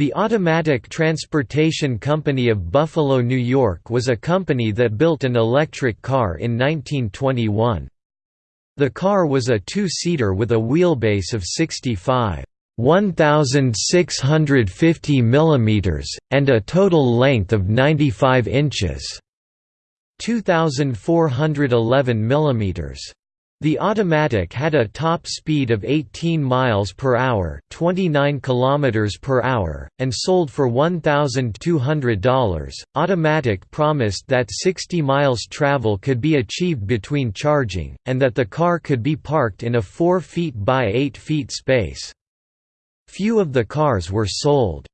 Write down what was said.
The Automatic Transportation Company of Buffalo, New York was a company that built an electric car in 1921. The car was a two-seater with a wheelbase of 65 1650 mm, and a total length of 95 inches 2411 mm. The automatic had a top speed of 18 miles per hour, 29 kilometers per hour, and sold for $1,200. Automatic promised that 60 miles travel could be achieved between charging, and that the car could be parked in a 4 feet by 8 feet space. Few of the cars were sold.